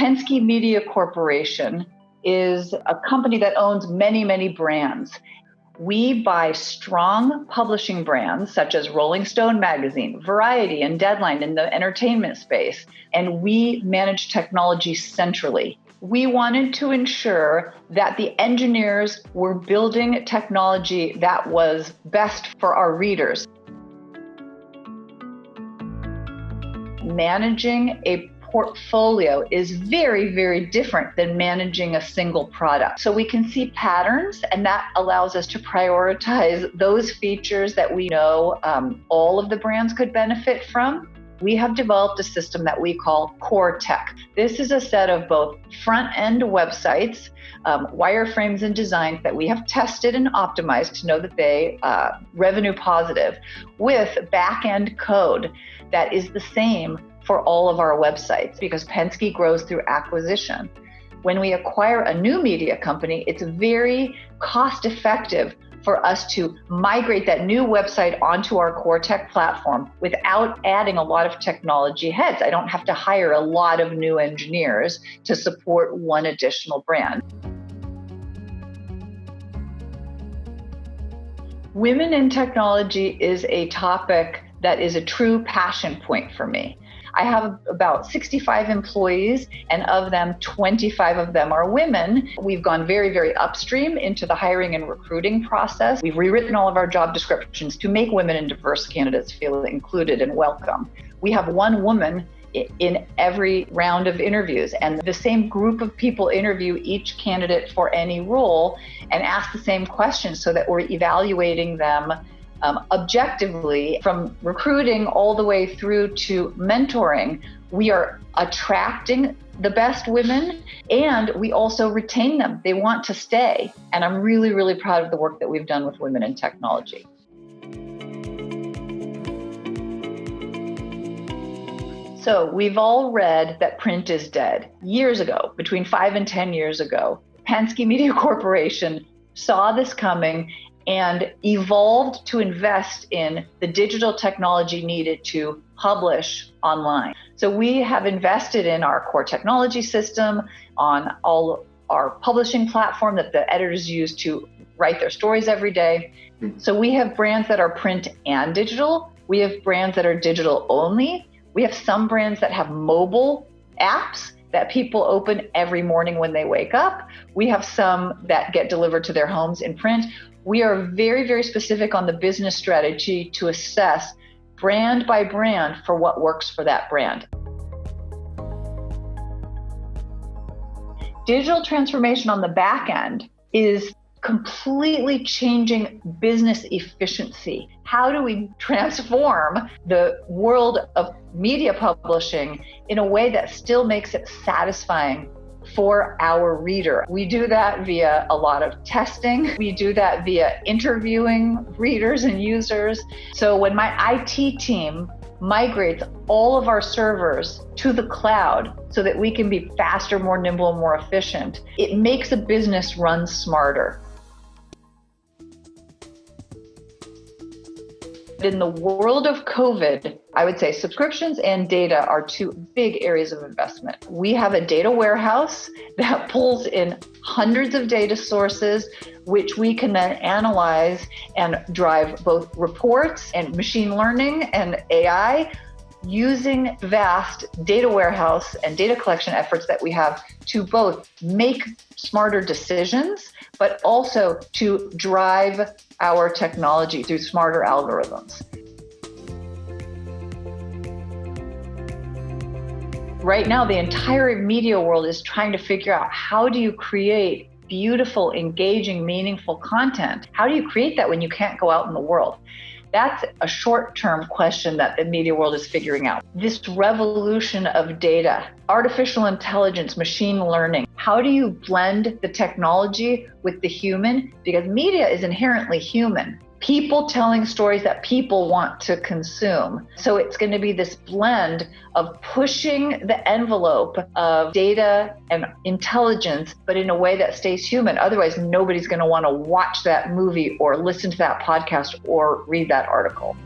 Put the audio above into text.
Penske Media Corporation is a company that owns many, many brands. We buy strong publishing brands such as Rolling Stone magazine, Variety, and Deadline in the entertainment space, and we manage technology centrally. We wanted to ensure that the engineers were building technology that was best for our readers. Managing a portfolio is very, very different than managing a single product. So we can see patterns, and that allows us to prioritize those features that we know um, all of the brands could benefit from. We have developed a system that we call Core Tech. This is a set of both front end websites, um, wireframes, and designs that we have tested and optimized to know that they uh, revenue positive with back end code that is the same for all of our websites because Penske grows through acquisition. When we acquire a new media company, it's very cost effective for us to migrate that new website onto our core tech platform without adding a lot of technology heads. I don't have to hire a lot of new engineers to support one additional brand. Women in technology is a topic that is a true passion point for me. I have about 65 employees, and of them, 25 of them are women. We've gone very, very upstream into the hiring and recruiting process. We've rewritten all of our job descriptions to make women and diverse candidates feel included and welcome. We have one woman in every round of interviews. And the same group of people interview each candidate for any role and ask the same questions so that we're evaluating them um, objectively from recruiting all the way through to mentoring. We are attracting the best women and we also retain them. They want to stay. And I'm really, really proud of the work that we've done with women in technology. So, we've all read that print is dead. Years ago, between five and 10 years ago, Penske Media Corporation saw this coming and evolved to invest in the digital technology needed to publish online. So we have invested in our core technology system, on all our publishing platform that the editors use to write their stories every day. Hmm. So we have brands that are print and digital. We have brands that are digital only. We have some brands that have mobile apps that people open every morning when they wake up. We have some that get delivered to their homes in print we are very, very specific on the business strategy to assess brand by brand for what works for that brand. Digital transformation on the back end is completely changing business efficiency. How do we transform the world of media publishing in a way that still makes it satisfying for our reader. We do that via a lot of testing. We do that via interviewing readers and users. So when my IT team migrates all of our servers to the cloud so that we can be faster, more nimble, and more efficient, it makes a business run smarter. In the world of COVID, I would say subscriptions and data are two big areas of investment. We have a data warehouse that pulls in hundreds of data sources, which we can then analyze and drive both reports and machine learning and AI using vast data warehouse and data collection efforts that we have to both make smarter decisions, but also to drive our technology through smarter algorithms. Right now, the entire media world is trying to figure out how do you create beautiful, engaging, meaningful content? How do you create that when you can't go out in the world? That's a short term question that the media world is figuring out. This revolution of data, artificial intelligence, machine learning, how do you blend the technology with the human? Because media is inherently human people telling stories that people want to consume. So it's going to be this blend of pushing the envelope of data and intelligence, but in a way that stays human. Otherwise, nobody's going to want to watch that movie or listen to that podcast or read that article.